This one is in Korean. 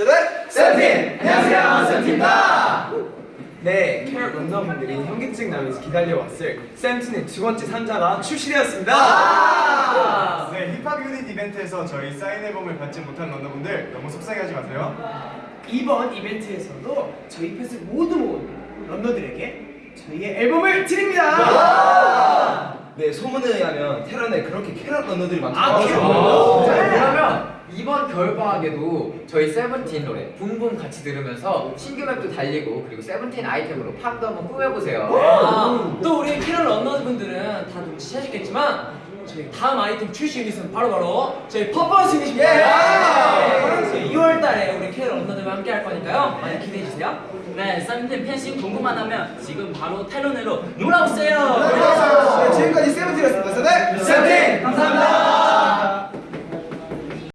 세븐 세븐틴! 안녕하세요, 세븐틴입니다. 네, 캐럿 런너분들이 현기증 나면서 기다려왔을 세븐틴의 두 번째 상자가 출시되었습니다. 아! 네, 힙합 유닛 이벤트에서 저희 사인 앨범을 받지 못한 런너분들 너무 속상해하지 마세요. 이번 이벤트에서도 저희 팬스 모두 모두 런너들에게 저희의 앨범을 드립니다. 네, 소문에 의하면 테런에 그렇게 캐럿 런너들이 많다고 아, 겨울방학에도 저희 세븐틴 노래 Boom Boom 같이 들으면서 신규 맵도 달리고 그리고 세븐틴 아이템으로 팜도 한번 꾸며보세요. 아, 또 우리 캐럿 런너분들은 다 눈치채셨겠지만 저희 다음 아이템 출시 유닛은 바로바로 저희 퍼포먼스 유닛입니다. 네. 2월달에 우리 캐럿 런너들과 함께 할 거니까요. 많이 기대해주세요. 네, 썬텐 팬심 궁금하다면 지금 바로. 네, 지금까지 세븐